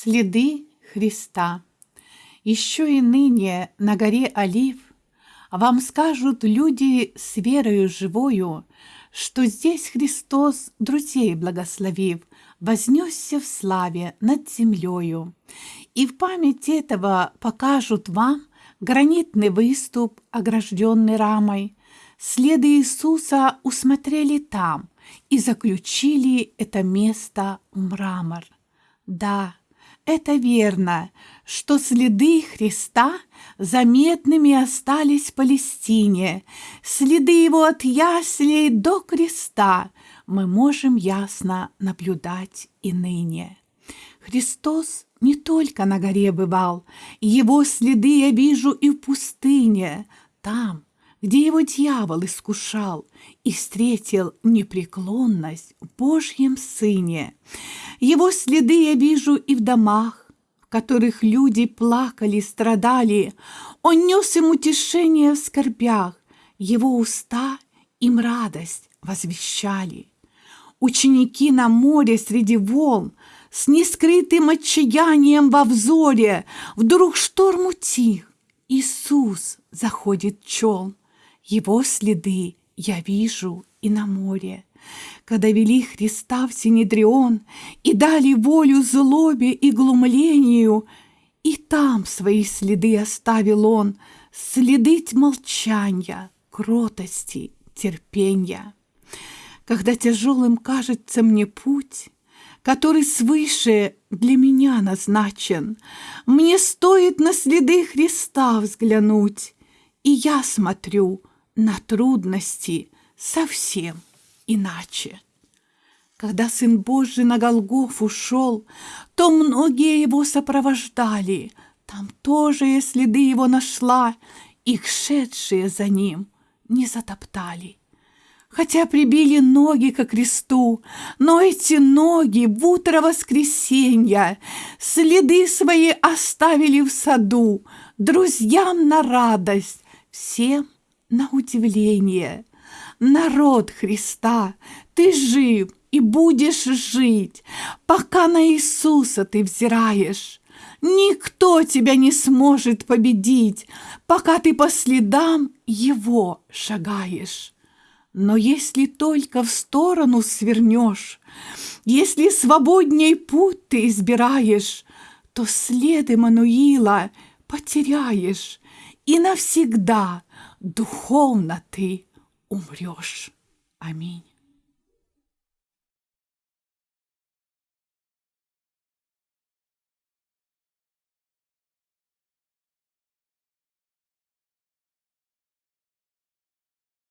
Следы Христа. Еще и ныне на горе Олив Вам скажут люди с верою живою, Что здесь Христос, друзей благословив, Вознесся в славе над землею. И в память этого покажут вам Гранитный выступ, огражденный рамой. Следы Иисуса усмотрели там И заключили это место в мрамор. Да, это верно, что следы Христа заметными остались в Палестине. Следы его от яслей до креста мы можем ясно наблюдать и ныне. Христос не только на горе бывал, его следы я вижу и в пустыне, там, где его дьявол искушал и встретил непреклонность в Божьем Сыне. Его следы я вижу и в домах, в которых люди плакали, страдали. Он нес им утешение в скорбях, его уста им радость возвещали. Ученики на море среди волн с нескрытым отчаянием во взоре Вдруг шторм утих, Иисус заходит чел. Его следы я вижу и на море. Когда вели Христа в Синедрион И дали волю злобе и глумлению, И там свои следы оставил он, Следы молчания, кротости, терпения. Когда тяжелым кажется мне путь, Который свыше для меня назначен, Мне стоит на следы Христа взглянуть, И я смотрю — на трудности совсем иначе. Когда Сын Божий на Голгоф ушел, то многие его сопровождали. Там тоже я следы его нашла, их шедшие за ним не затоптали. Хотя прибили ноги ко кресту, но эти ноги в утро воскресенья следы свои оставили в саду, друзьям на радость, всем на удивление. Народ Христа, ты жив и будешь жить, пока на Иисуса ты взираешь. Никто тебя не сможет победить, пока ты по следам Его шагаешь. Но если только в сторону свернешь, если свободней путь ты избираешь, то след Мануила потеряешь и навсегда – духовно ты умрешь. Аминь.